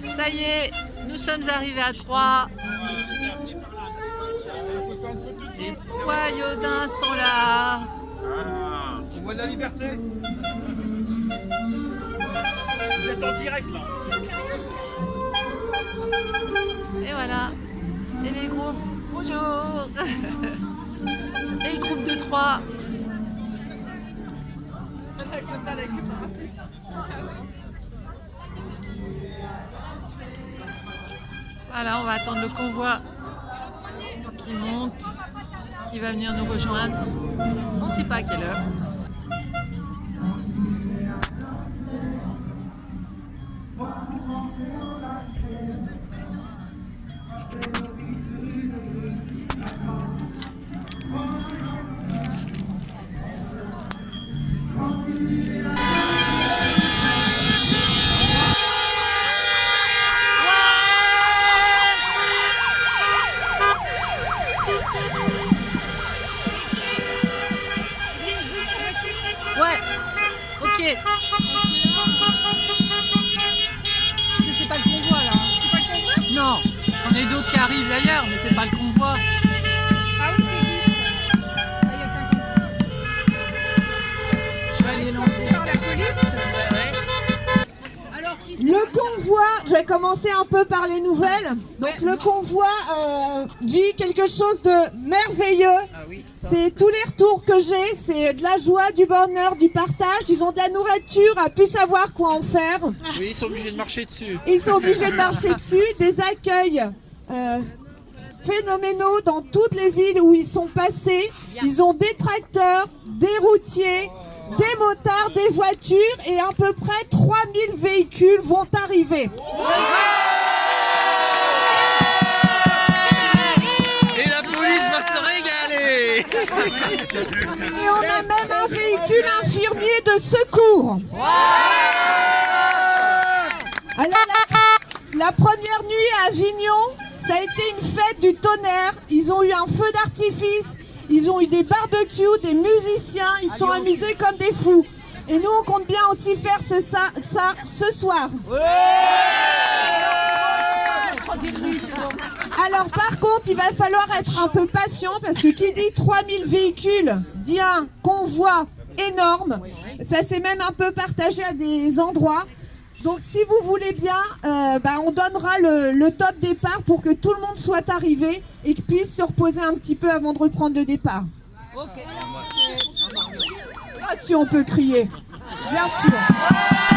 Ça y est, nous sommes arrivés à Troyes. Les poyaudins sont là. Ah, on voit de la liberté. Vous êtes en direct là. Et voilà. Et les groupes. Bonjour. Et le groupe de trois. Voilà, on va attendre le convoi qui monte, qui va venir nous rejoindre. On ne sait pas à quelle heure. Ok. C'est pas le convoi là. C'est pas le convoi Non, on a d'autres qui arrivent d'ailleurs, mais c'est pas le convoi. Ah oui, c'est 10. Ah, il y a 50. Je vais aller lancer. Par la police. Alors, Le convoi, je vais commencer un peu par les nouvelles. Donc le convoi euh, vit quelque chose de merveilleux. C'est tous les retours que j'ai, c'est de la joie, du bonheur, du partage. Ils ont de la nourriture, à plus savoir quoi en faire. Oui, ils sont obligés de marcher dessus. Ils sont obligés de marcher dessus. Des accueils euh, phénoménaux dans toutes les villes où ils sont passés. Ils ont des tracteurs, des routiers, des motards, des voitures et à peu près 3000 véhicules vont arriver. Et on a même un véhicule infirmier de secours. Alors la, la première nuit à Avignon, ça a été une fête du tonnerre. Ils ont eu un feu d'artifice, ils ont eu des barbecues, des musiciens, ils se sont amusés comme des fous. Et nous, on compte bien aussi faire ce, ça, ça ce soir. Alors par contre, il va falloir être un peu patient parce que qui dit 3000 véhicules dit un convoi énorme. Ça s'est même un peu partagé à des endroits. Donc si vous voulez bien, euh, bah, on donnera le, le top départ pour que tout le monde soit arrivé et puisse se reposer un petit peu avant de reprendre le départ. Ah si on peut crier, bien sûr.